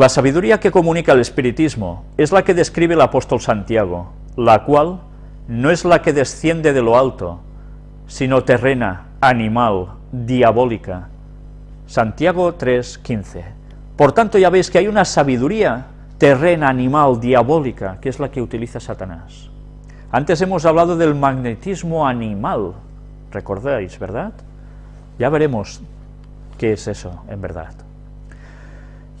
La sabiduría que comunica el espiritismo es la que describe el apóstol Santiago, la cual no es la que desciende de lo alto, sino terrena, animal, diabólica. Santiago 3.15. Por tanto ya veis que hay una sabiduría terrena, animal, diabólica, que es la que utiliza Satanás. Antes hemos hablado del magnetismo animal, recordáis, ¿verdad? Ya veremos qué es eso en verdad.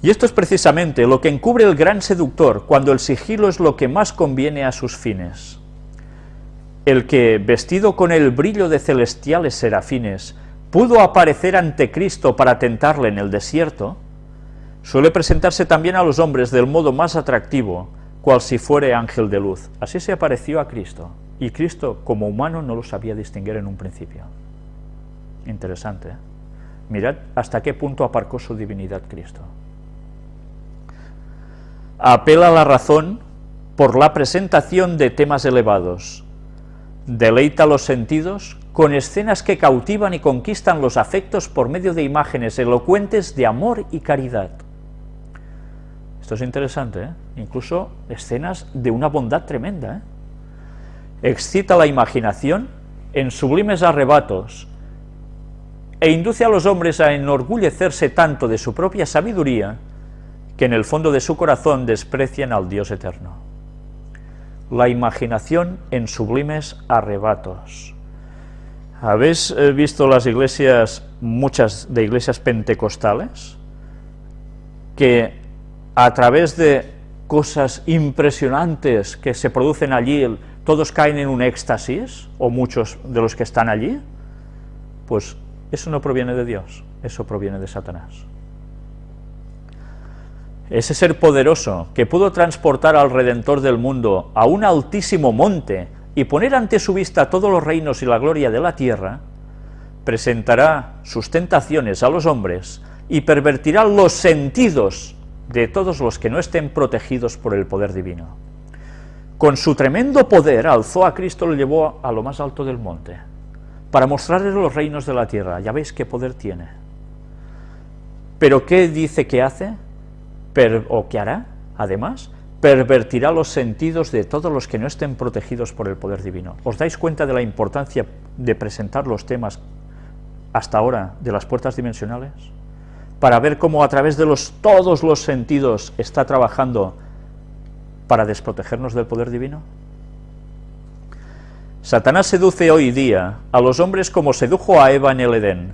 Y esto es precisamente lo que encubre el gran seductor, cuando el sigilo es lo que más conviene a sus fines. El que, vestido con el brillo de celestiales serafines, pudo aparecer ante Cristo para tentarle en el desierto, suele presentarse también a los hombres del modo más atractivo, cual si fuere ángel de luz. Así se apareció a Cristo, y Cristo como humano no lo sabía distinguir en un principio. Interesante, ¿eh? Mirad hasta qué punto aparcó su divinidad Cristo apela a la razón por la presentación de temas elevados, deleita los sentidos con escenas que cautivan y conquistan los afectos por medio de imágenes elocuentes de amor y caridad. Esto es interesante, ¿eh? incluso escenas de una bondad tremenda. ¿eh? Excita la imaginación en sublimes arrebatos e induce a los hombres a enorgullecerse tanto de su propia sabiduría que en el fondo de su corazón desprecian al Dios eterno. La imaginación en sublimes arrebatos. ¿Habéis eh, visto las iglesias, muchas de iglesias pentecostales, que a través de cosas impresionantes que se producen allí, todos caen en un éxtasis, o muchos de los que están allí? Pues eso no proviene de Dios, eso proviene de Satanás ese ser poderoso que pudo transportar al Redentor del mundo a un altísimo monte y poner ante su vista todos los reinos y la gloria de la tierra, presentará sus tentaciones a los hombres y pervertirá los sentidos de todos los que no estén protegidos por el poder divino. Con su tremendo poder alzó a Cristo, lo llevó a lo más alto del monte, para mostrarle los reinos de la tierra. Ya veis qué poder tiene. ¿Pero qué dice que hace? O que hará, además, pervertirá los sentidos de todos los que no estén protegidos por el poder divino. ¿Os dais cuenta de la importancia de presentar los temas hasta ahora de las puertas dimensionales? Para ver cómo a través de los, todos los sentidos está trabajando para desprotegernos del poder divino. Satanás seduce hoy día a los hombres como sedujo a Eva en el Edén,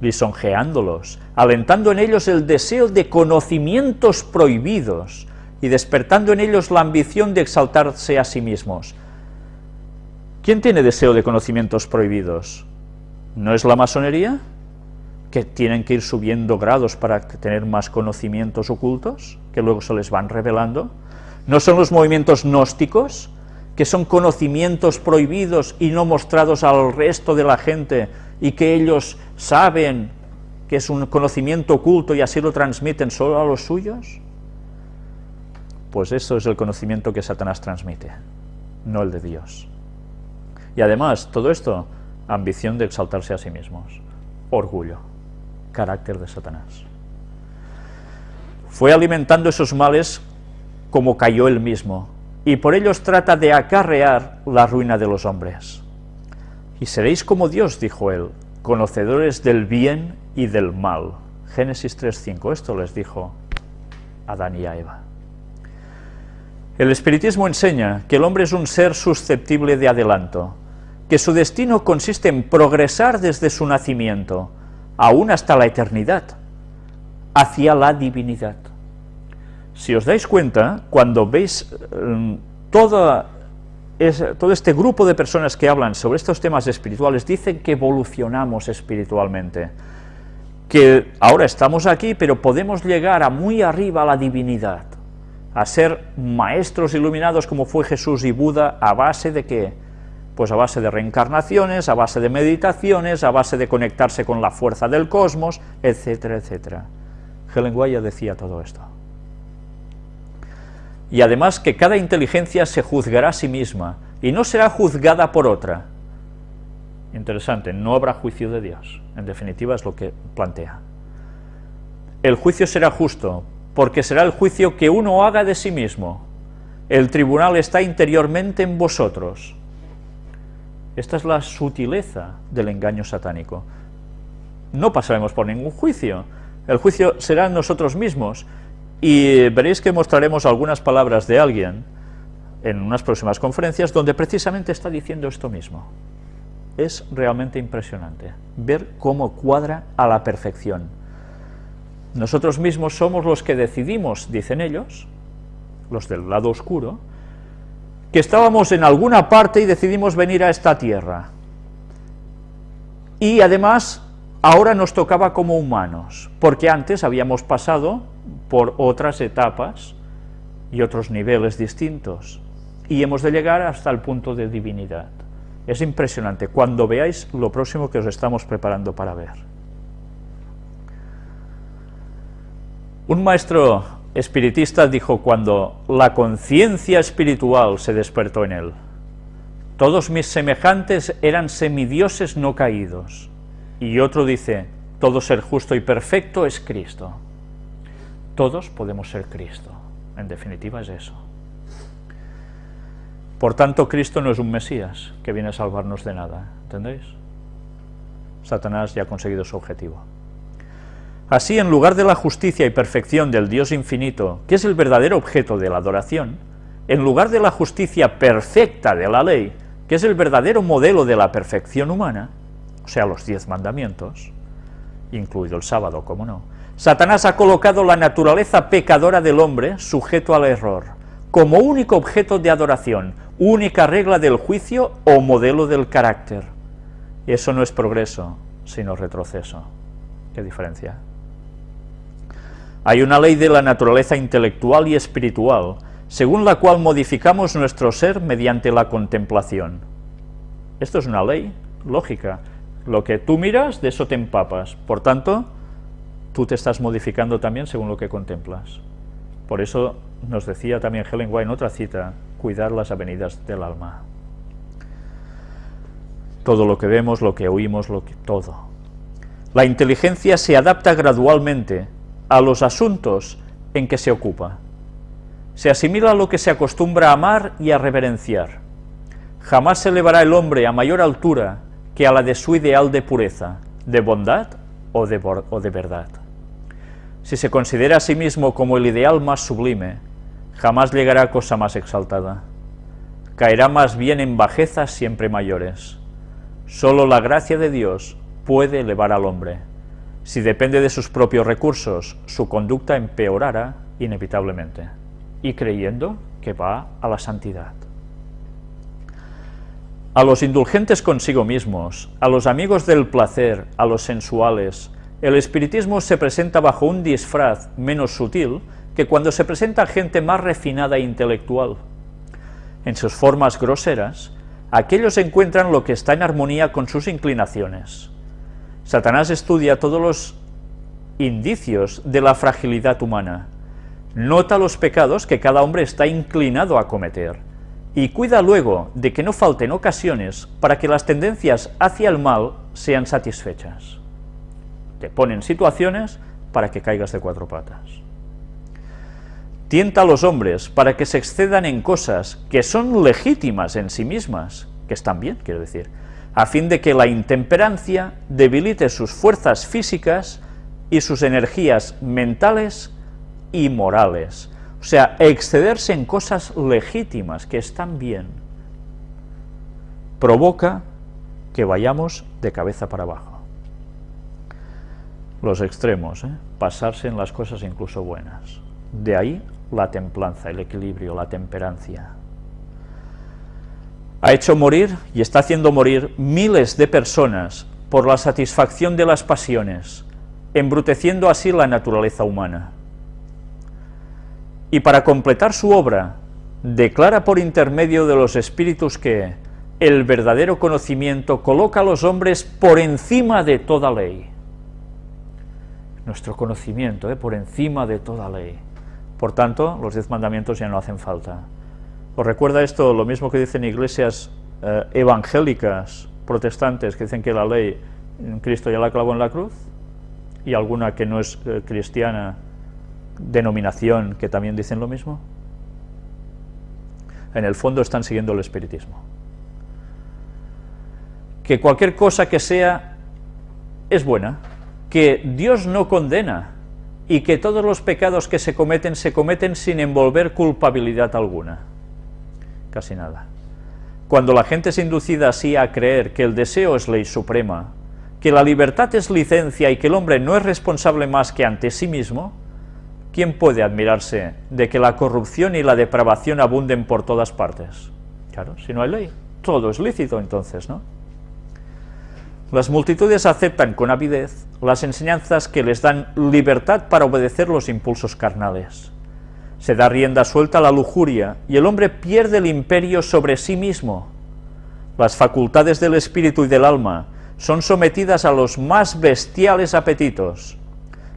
lisonjeándolos, alentando en ellos el deseo de conocimientos prohibidos y despertando en ellos la ambición de exaltarse a sí mismos. ¿Quién tiene deseo de conocimientos prohibidos? ¿No es la masonería? ¿Que tienen que ir subiendo grados para tener más conocimientos ocultos, que luego se les van revelando? ¿No son los movimientos gnósticos, que son conocimientos prohibidos y no mostrados al resto de la gente, y que ellos saben que es un conocimiento oculto y así lo transmiten solo a los suyos? Pues eso es el conocimiento que Satanás transmite, no el de Dios. Y además, todo esto, ambición de exaltarse a sí mismos, orgullo, carácter de Satanás. Fue alimentando esos males como cayó él mismo, y por ellos trata de acarrear la ruina de los hombres. Y seréis como Dios, dijo él, conocedores del bien y del mal. Génesis 3.5, esto les dijo Adán y a Eva. El espiritismo enseña que el hombre es un ser susceptible de adelanto, que su destino consiste en progresar desde su nacimiento, aún hasta la eternidad, hacia la divinidad. Si os dais cuenta, cuando veis toda todo este grupo de personas que hablan sobre estos temas espirituales dicen que evolucionamos espiritualmente, que ahora estamos aquí, pero podemos llegar a muy arriba a la divinidad, a ser maestros iluminados como fue Jesús y Buda, a base de qué? Pues a base de reencarnaciones, a base de meditaciones, a base de conectarse con la fuerza del cosmos, etcétera, etcétera. Helen Guaya decía todo esto y además que cada inteligencia se juzgará a sí misma y no será juzgada por otra. Interesante, no habrá juicio de Dios, en definitiva es lo que plantea. El juicio será justo porque será el juicio que uno haga de sí mismo. El tribunal está interiormente en vosotros. Esta es la sutileza del engaño satánico. No pasaremos por ningún juicio, el juicio será en nosotros mismos, y veréis que mostraremos algunas palabras de alguien en unas próximas conferencias donde precisamente está diciendo esto mismo. Es realmente impresionante ver cómo cuadra a la perfección. Nosotros mismos somos los que decidimos, dicen ellos, los del lado oscuro, que estábamos en alguna parte y decidimos venir a esta tierra. Y además, ahora nos tocaba como humanos, porque antes habíamos pasado por otras etapas y otros niveles distintos, y hemos de llegar hasta el punto de divinidad. Es impresionante cuando veáis lo próximo que os estamos preparando para ver. Un maestro espiritista dijo cuando la conciencia espiritual se despertó en él, todos mis semejantes eran semidioses no caídos. Y otro dice, todo ser justo y perfecto es Cristo. Todos podemos ser Cristo, en definitiva es eso. Por tanto, Cristo no es un Mesías que viene a salvarnos de nada, ¿entendéis? Satanás ya ha conseguido su objetivo. Así, en lugar de la justicia y perfección del Dios infinito, que es el verdadero objeto de la adoración, en lugar de la justicia perfecta de la ley, que es el verdadero modelo de la perfección humana, o sea, los diez mandamientos, incluido el sábado, como no, Satanás ha colocado la naturaleza pecadora del hombre, sujeto al error, como único objeto de adoración, única regla del juicio o modelo del carácter. Eso no es progreso, sino retroceso. ¿Qué diferencia? Hay una ley de la naturaleza intelectual y espiritual, según la cual modificamos nuestro ser mediante la contemplación. Esto es una ley lógica. Lo que tú miras, de eso te empapas. Por tanto, tú te estás modificando también según lo que contemplas. Por eso nos decía también Helen White en otra cita, cuidar las avenidas del alma. Todo lo que vemos, lo que oímos, lo que todo. La inteligencia se adapta gradualmente a los asuntos en que se ocupa. Se asimila a lo que se acostumbra a amar y a reverenciar. Jamás se elevará el hombre a mayor altura que a la de su ideal de pureza, de bondad o de, o de verdad. Si se considera a sí mismo como el ideal más sublime, jamás llegará a cosa más exaltada. Caerá más bien en bajezas siempre mayores. Solo la gracia de Dios puede elevar al hombre. Si depende de sus propios recursos, su conducta empeorará inevitablemente, y creyendo que va a la santidad. A los indulgentes consigo mismos, a los amigos del placer, a los sensuales, el espiritismo se presenta bajo un disfraz menos sutil que cuando se presenta gente más refinada e intelectual. En sus formas groseras, aquellos encuentran lo que está en armonía con sus inclinaciones. Satanás estudia todos los indicios de la fragilidad humana, nota los pecados que cada hombre está inclinado a cometer, y cuida luego de que no falten ocasiones para que las tendencias hacia el mal sean satisfechas. Te ponen situaciones para que caigas de cuatro patas. Tienta a los hombres para que se excedan en cosas que son legítimas en sí mismas, que están bien, quiero decir, a fin de que la intemperancia debilite sus fuerzas físicas y sus energías mentales y morales. O sea, excederse en cosas legítimas que están bien, provoca que vayamos de cabeza para abajo. Los extremos, ¿eh? pasarse en las cosas incluso buenas. De ahí la templanza, el equilibrio, la temperancia ha hecho morir y está haciendo morir miles de personas por la satisfacción de las pasiones, embruteciendo así la naturaleza humana. Y para completar su obra, declara por intermedio de los espíritus que el verdadero conocimiento coloca a los hombres por encima de toda ley. Nuestro conocimiento, ¿eh? por encima de toda ley. Por tanto, los diez mandamientos ya no hacen falta. ¿Os recuerda esto lo mismo que dicen iglesias eh, evangélicas protestantes que dicen que la ley Cristo ya la clavó en la cruz? Y alguna que no es eh, cristiana denominación que también dicen lo mismo? En el fondo están siguiendo el espiritismo. Que cualquier cosa que sea es buena, que Dios no condena y que todos los pecados que se cometen se cometen sin envolver culpabilidad alguna. Casi nada. Cuando la gente es inducida así a creer que el deseo es ley suprema, que la libertad es licencia y que el hombre no es responsable más que ante sí mismo, ¿quién puede admirarse de que la corrupción y la depravación abunden por todas partes? Claro, si no hay ley, todo es lícito entonces, ¿no? Las multitudes aceptan con avidez las enseñanzas que les dan libertad para obedecer los impulsos carnales. Se da rienda suelta a la lujuria y el hombre pierde el imperio sobre sí mismo. Las facultades del espíritu y del alma son sometidas a los más bestiales apetitos,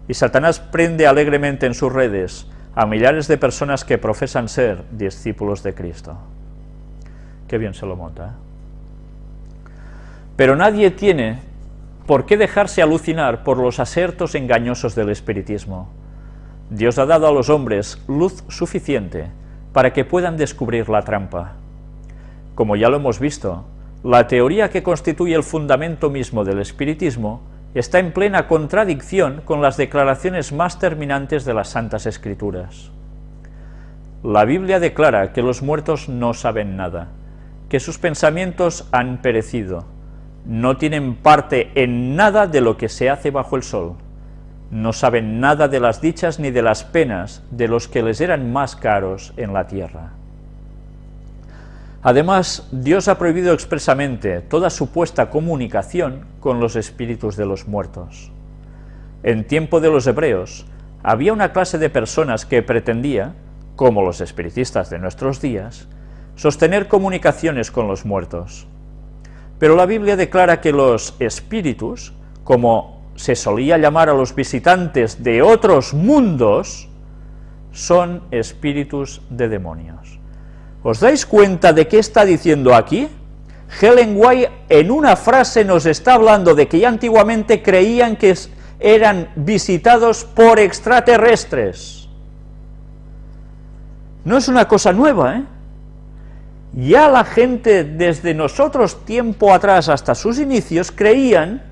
y Satanás prende alegremente en sus redes a millares de personas que profesan ser discípulos de Cristo. Qué bien se lo monta. ¿eh? Pero nadie tiene por qué dejarse alucinar por los asertos engañosos del espiritismo. Dios ha dado a los hombres luz suficiente para que puedan descubrir la trampa. Como ya lo hemos visto, la teoría que constituye el fundamento mismo del espiritismo está en plena contradicción con las declaraciones más terminantes de las Santas Escrituras. La Biblia declara que los muertos no saben nada, que sus pensamientos han perecido, no tienen parte en nada de lo que se hace bajo el sol, no saben nada de las dichas ni de las penas de los que les eran más caros en la tierra. Además, Dios ha prohibido expresamente toda supuesta comunicación con los espíritus de los muertos. En tiempo de los hebreos, había una clase de personas que pretendía, como los espiritistas de nuestros días, sostener comunicaciones con los muertos. Pero la Biblia declara que los espíritus, como se solía llamar a los visitantes de otros mundos, son espíritus de demonios. ¿Os dais cuenta de qué está diciendo aquí? Helen White en una frase nos está hablando de que ya antiguamente creían que eran visitados por extraterrestres. No es una cosa nueva, ¿eh? Ya la gente desde nosotros tiempo atrás hasta sus inicios creían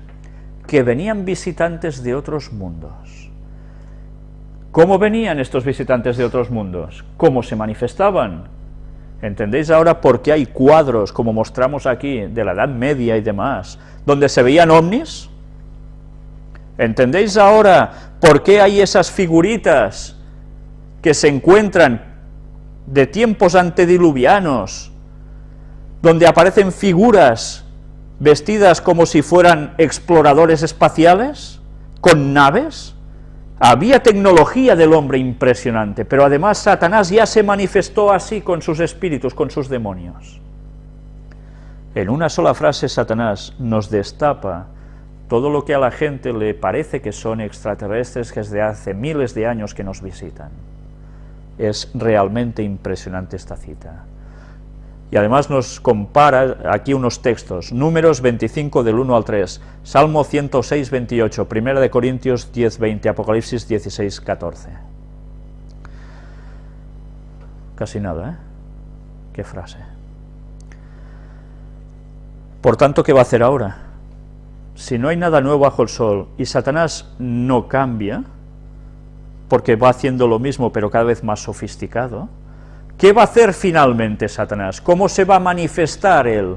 que venían visitantes de otros mundos. ¿Cómo venían estos visitantes de otros mundos? ¿Cómo se manifestaban? ¿Entendéis ahora por qué hay cuadros, como mostramos aquí, de la Edad Media y demás, donde se veían ovnis? ¿Entendéis ahora por qué hay esas figuritas que se encuentran de tiempos antediluvianos, donde aparecen figuras vestidas como si fueran exploradores espaciales, con naves? Había tecnología del hombre impresionante, pero además Satanás ya se manifestó así con sus espíritus, con sus demonios. En una sola frase Satanás nos destapa todo lo que a la gente le parece que son extraterrestres que desde hace miles de años que nos visitan. Es realmente impresionante esta cita. Y además nos compara aquí unos textos, números 25 del 1 al 3, Salmo 106, 28, 1 de Corintios 10, 20, Apocalipsis 16, 14. Casi nada, ¿eh? Qué frase. Por tanto, ¿qué va a hacer ahora? Si no hay nada nuevo bajo el sol y Satanás no cambia, porque va haciendo lo mismo pero cada vez más sofisticado, ¿Qué va a hacer finalmente Satanás? ¿Cómo se va a manifestar él?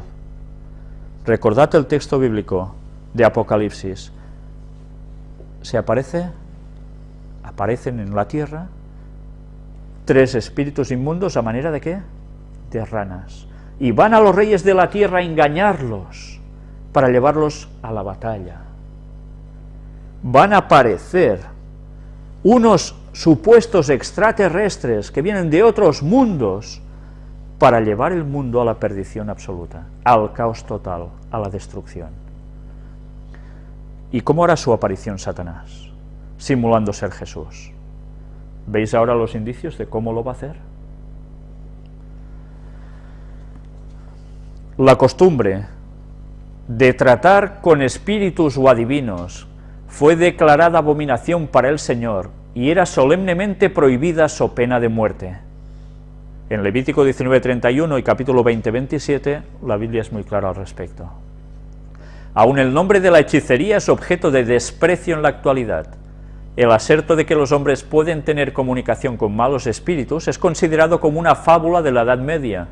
Recordad el texto bíblico de Apocalipsis. ¿Se aparece? Aparecen en la tierra tres espíritus inmundos a manera de qué? De ranas. Y van a los reyes de la tierra a engañarlos para llevarlos a la batalla. Van a aparecer unos supuestos extraterrestres que vienen de otros mundos para llevar el mundo a la perdición absoluta, al caos total, a la destrucción. ¿Y cómo hará su aparición Satanás? Simulando ser Jesús. ¿Veis ahora los indicios de cómo lo va a hacer? La costumbre de tratar con espíritus o adivinos fue declarada abominación para el Señor y era solemnemente prohibida so pena de muerte. En Levítico 19.31 y capítulo 20.27 la Biblia es muy clara al respecto. Aún el nombre de la hechicería es objeto de desprecio en la actualidad. El aserto de que los hombres pueden tener comunicación con malos espíritus es considerado como una fábula de la Edad Media.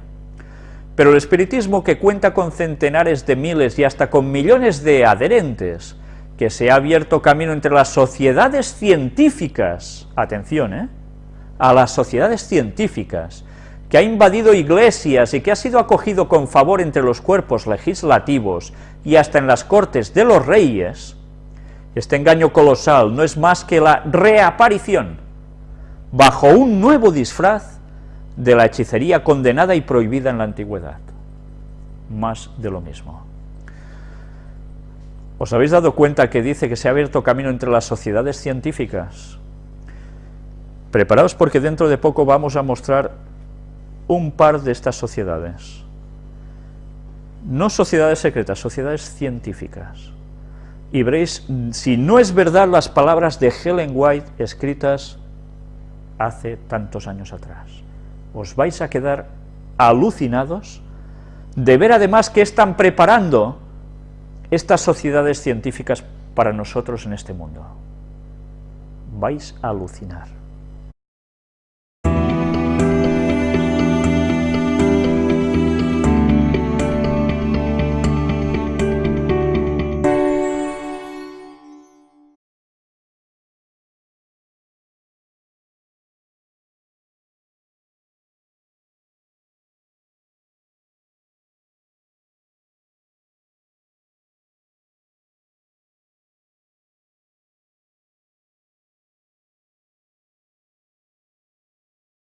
Pero el espiritismo que cuenta con centenares de miles y hasta con millones de adherentes, que se ha abierto camino entre las sociedades científicas, atención, ¿eh? a las sociedades científicas, que ha invadido iglesias y que ha sido acogido con favor entre los cuerpos legislativos y hasta en las cortes de los reyes, este engaño colosal no es más que la reaparición, bajo un nuevo disfraz, de la hechicería condenada y prohibida en la antigüedad. Más de lo mismo. ¿Os habéis dado cuenta que dice que se ha abierto camino entre las sociedades científicas? Preparaos porque dentro de poco vamos a mostrar un par de estas sociedades. No sociedades secretas, sociedades científicas. Y veréis, si no es verdad las palabras de Helen White escritas hace tantos años atrás. Os vais a quedar alucinados de ver además que están preparando estas sociedades científicas para nosotros en este mundo. Vais a alucinar.